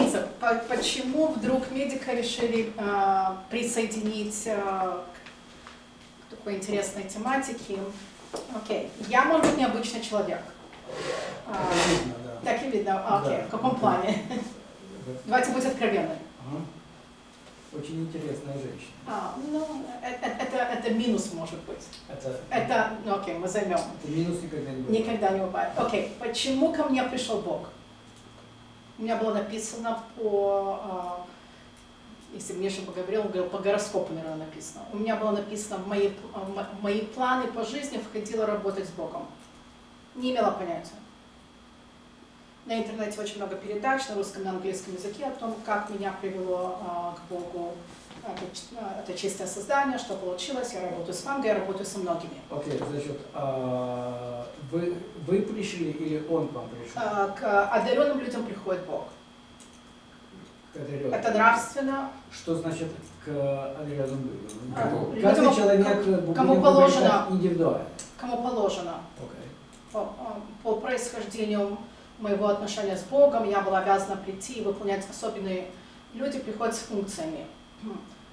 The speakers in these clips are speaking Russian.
принцип. Почему вдруг медика решили э, присоединить э, к такой интересной тематике? Окей, я, может быть, необычный человек. А, видно, да. Так и видно, окей, да. в каком плане? Давайте быть откровенны. Ага. Очень интересная женщина. А, ну, это, это, это минус может быть. Это, это, ну окей, мы займем. Это минус никогда не бывает. Никогда не бывает. Окей, почему ко мне пришел Бог? У меня было написано по, а, если Миша бы говорил, он говорил, по гороскопу, наверное, написано. У меня было написано, в мои, в мои планы по жизни входило работать с Богом. Не имела понятия. На интернете очень много передач на русском и на английском языке о том, как меня привело а, к Богу это, а, это чистое создание, что получилось. Я работаю с Вангой, я работаю со многими. Окей, okay, значит, а, вы, вы пришли или он к вам пришел? А, к одаренным людям приходит Бог. Одаренным. Это нравственно. Что значит к одаренным людям? А, Каждый людям, человек кому положено, индивидуально. Кому положено. Okay. По, по происхождению моего отношения с Богом, я была обязана прийти и выполнять особенные... Люди приходят с функциями.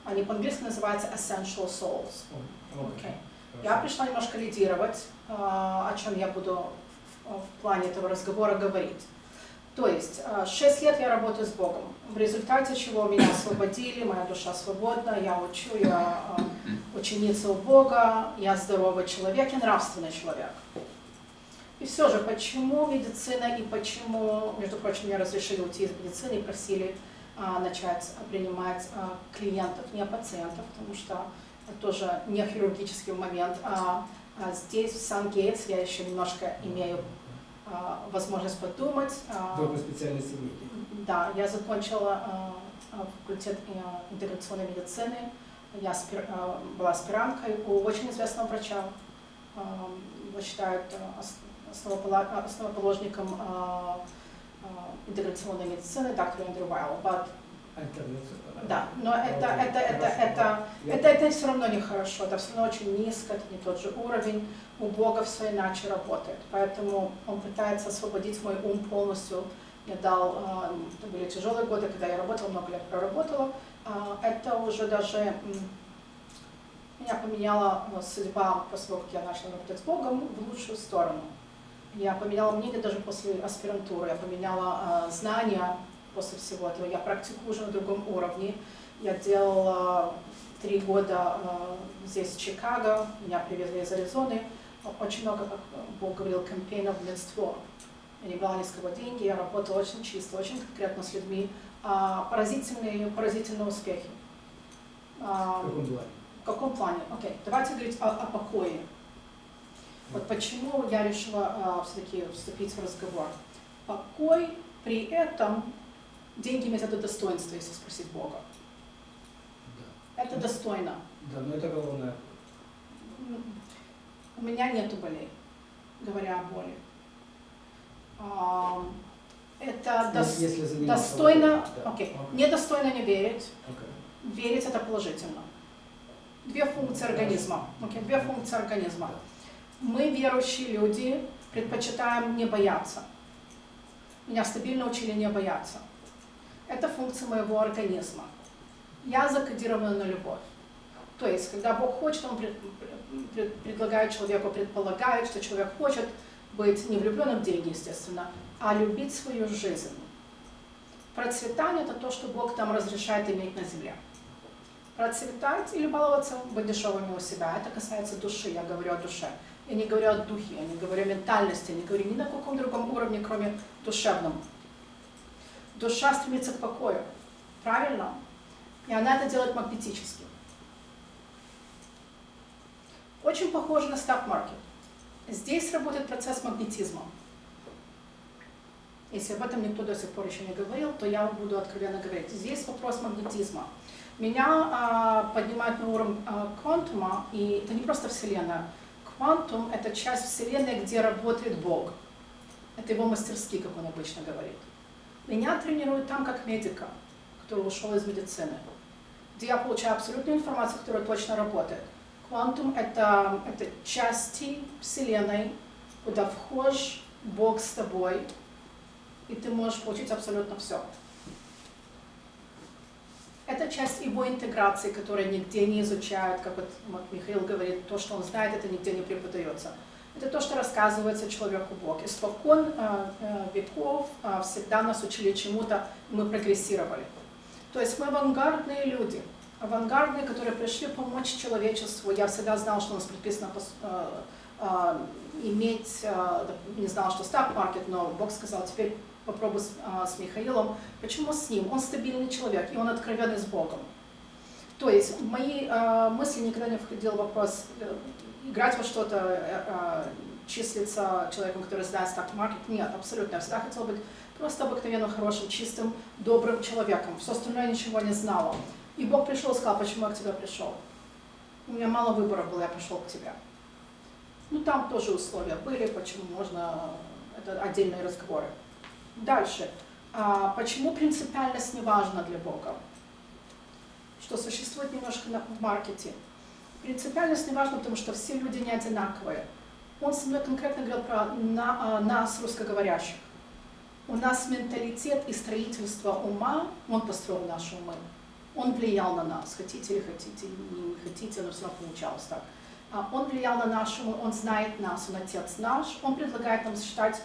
Они по-английски называются essential souls. Okay. Я пришла немножко лидировать, о чем я буду в плане этого разговора говорить. То есть, 6 лет я работаю с Богом, в результате чего меня освободили, моя душа свободна, я учу, я ученица у Бога, я здоровый человек и нравственный человек. И все же, почему медицина и почему, между прочим, мне разрешили уйти из медицины и просили а, начать принимать а, клиентов, не пациентов, потому что это тоже не хирургический момент. А, а здесь, в Сан-Гейтс, я еще немножко имею а, возможность подумать. А, Вы по специальности Да, я закончила а, факультет интеграционной медицины. Я спир, а, была аспиранткой у очень известного врача. А, его считают основоположником а, а, интеграционной медицины, доктор Эндрю Вайл. Да, но это, это, это, это, это, это все равно нехорошо, это все равно очень низко, это не тот же уровень, у Бога все иначе работает. Поэтому он пытается освободить мой ум полностью. Я дал, а, это были тяжелые годы, когда я работала, много лет проработала. Это уже даже меня поменяла судьба после того, как я начала работать с Богом в лучшую сторону. Я поменяла мнение даже после аспирантуры, я поменяла э, знания после всего этого. Я практикую уже на другом уровне. Я делала три года э, здесь, в Чикаго, меня привезли из Аризоны. Очень много, как Бог говорил, кампейнов в Минство. Я не брала ни с кого деньги, я работала очень чисто, очень конкретно с людьми. А, поразительные, поразительные успехи. А, в каком плане? В каком плане? Окей, okay. давайте говорить о, о покое. Вот почему я решила а, все-таки вступить в разговор. Покой при этом, деньги иметь это достоинство, если спросить Бога. Да. Это достойно. Да, но это главное. У меня нету болей, говоря о боли. Это дос если достойно, да. окей, okay. недостойно не верить, okay. верить это положительно. Две функции организма, okay. две функции организма. Мы, верующие люди, предпочитаем не бояться. Меня стабильно учили не бояться. Это функция моего организма. Я закодирована на любовь. То есть, когда Бог хочет, Он пред, пред, предлагает человеку, предполагает, что человек хочет быть не влюбленным в деньги, естественно, а любить свою жизнь. Процветание – это то, что Бог там разрешает иметь на земле. Процветать или баловаться, быть дешевыми у себя – это касается души, я говорю о душе. Я не говорю о духе, я не говорю о ментальности, я не говорю ни на каком другом уровне, кроме душевном. Душа стремится к покою, правильно? И она это делает магнетически. Очень похоже на стак-маркет. Здесь работает процесс магнетизма. Если об этом никто до сих пор еще не говорил, то я буду откровенно говорить. Здесь вопрос магнетизма. Меня а, поднимают на уровень а, квантума, и это не просто Вселенная. Квантум – это часть Вселенной, где работает Бог. Это его мастерские, как он обычно говорит. Меня тренируют там как медика, который ушел из медицины, где я получаю абсолютную информацию, которая точно работает. Квантум это, – это части Вселенной, куда вхож Бог с тобой, и ты можешь получить абсолютно все. Это часть его интеграции, которая нигде не изучают, как вот Михаил говорит, то, что он знает, это нигде не преподается. Это то, что рассказывается человеку Бог. Испокон э, э, веков э, всегда нас учили чему-то, мы прогрессировали. То есть мы авангардные люди, авангардные, которые пришли помочь человечеству. Я всегда знала, что у нас предписано иметь, не знала, что стак-маркет, но Бог сказал, теперь попробуй с, а, с Михаилом. Почему с ним? Он стабильный человек, и он откровенный с Богом. То есть в мои э, мысли никогда не входил вопрос э, играть во что-то, э, э, числиться человеком, который знает стак-маркет. Нет, абсолютно. Я всегда хотела быть просто обыкновенным, хорошим, чистым, добрым человеком. Все остальное ничего не знала. И Бог пришел и сказал, почему я к тебе пришел. У меня мало выбора было, я пришел к тебе. Ну, там тоже условия были, почему можно, это отдельные разговоры. Дальше. А, почему принципиальность не важна для Бога? Что существует немножко в маркете. Принципиальность не важна, потому что все люди не одинаковые. Он со мной конкретно говорил про на, а, нас, русскоговорящих. У нас менталитет и строительство ума, он построил наши умы. Он влиял на нас, хотите или хотите, не хотите, но все равно получалось так. А, он влиял на наши умы, он знает нас, он отец наш, он предлагает нам считать а,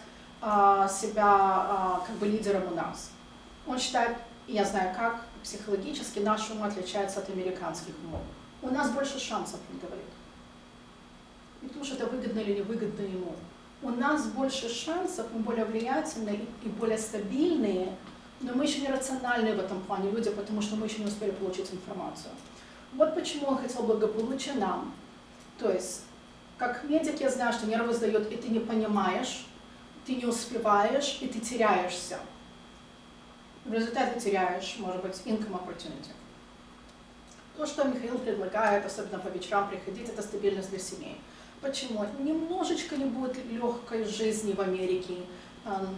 себя а, как бы лидером у нас. Он считает, я знаю как, психологически наш ум отличается от американских умов. У нас больше шансов, он говорит. Не потому что это выгодно или невыгодно ему. У нас больше шансов, мы более влиятельные и более стабильные, но мы еще не рациональные в этом плане люди, потому что мы еще не успели получить информацию. Вот почему он хотел благополучия нам. То есть, как медик я знаю, что нервы сдают, и ты не понимаешь, ты не успеваешь, и ты теряешься. В результате теряешь, может быть, income opportunity. То, что Михаил предлагает, особенно по вечерам приходить, это стабильность для семей. Почему? Немножечко не будет легкой жизни в Америке.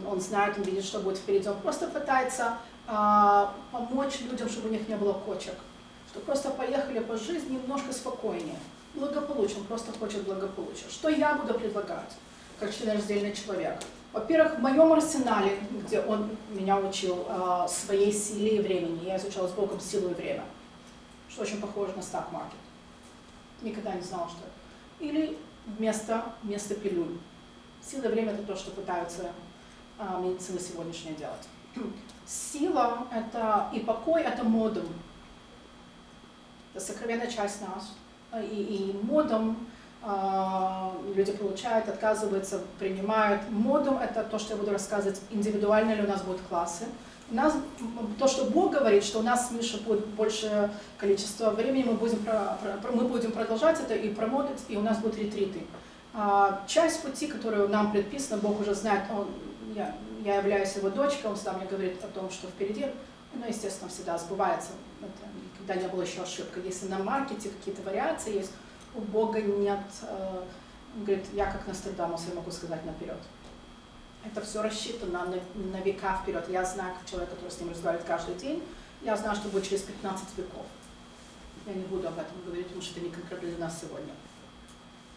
Он знает, он видит, что будет впереди. Он просто пытается а, помочь людям, чтобы у них не было кочек. Что просто поехали по жизни немножко спокойнее. Благополучие, он просто хочет благополучия. Что я буду предлагать? Как членораздельный человек. Во-первых, в моем арсенале, где он меня учил э, своей силе и времени, я изучала с Богом силу и время, что очень похоже на стак-маркет. Никогда не знала, что это. Или вместо, вместо пилюль. Сила и время – это то, что пытаются э, медицина сегодняшняя делать. Сила это, и покой – это модум. Это сокровенная часть нас. И, и модум а, люди получают, отказываются, принимают. Модум – это то, что я буду рассказывать, индивидуально ли у нас будут классы. У нас, то, что Бог говорит, что у нас с Мишей будет большее количество времени, мы будем, про, про, мы будем продолжать это и промотать, и у нас будут ретриты. А, часть пути, которую нам предписана, Бог уже знает, он, я, я являюсь его дочкой, он всегда мне говорит о том, что впереди, ну, естественно, всегда сбывается, это никогда не было еще ошибка. Если на маркете какие-то вариации есть, у Бога нет, э, говорит, я как Нострадамус, я могу сказать наперед. Это все рассчитано на, на века вперед. Я знаю, как человек, который с ним разговаривает каждый день, я знаю, что будет через 15 веков. Я не буду об этом говорить, потому что это не конкретно для нас сегодня.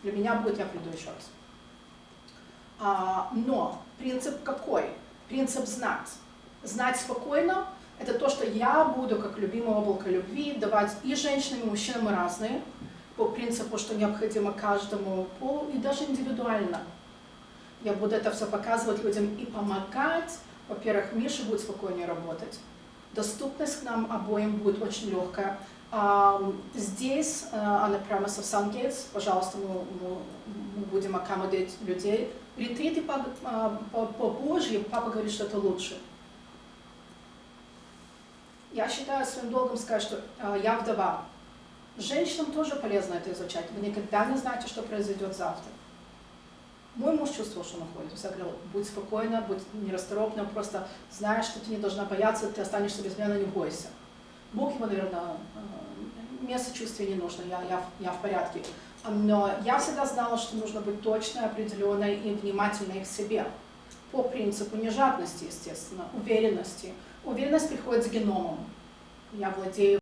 Для меня будет, я приду еще раз. А, но принцип какой? Принцип знать. Знать спокойно – это то, что я буду, как любимое облако любви, давать и женщинам, и мужчинам, разные, по принципу, что необходимо каждому полу, и даже индивидуально. Я буду это все показывать людям и помогать. Во-первых, Миша будет спокойнее работать. Доступность к нам обоим будет очень легкая. Здесь, она прямо со Сангейтс, пожалуйста, мы, мы, будем аккомодировать людей. Ретриты по, а, по, по Божьи, папа говорит, что это лучше. Я считаю своим долгом сказать, что а, я вдова. Женщинам тоже полезно это изучать. Вы никогда не знаете, что произойдет завтра. Мой муж чувствовал, что находится. Я говорила, будь спокойна, будь нерасторопна, просто знаешь, что ты не должна бояться, ты останешься без меня, не бойся. Бог ему, наверное, э, мне сочувствия не нужно, я, я, я в порядке. Но я всегда знала, что нужно быть точной, определенной и внимательной к себе. По принципу не жадности, естественно, уверенности. Уверенность приходит с геномом. Я владею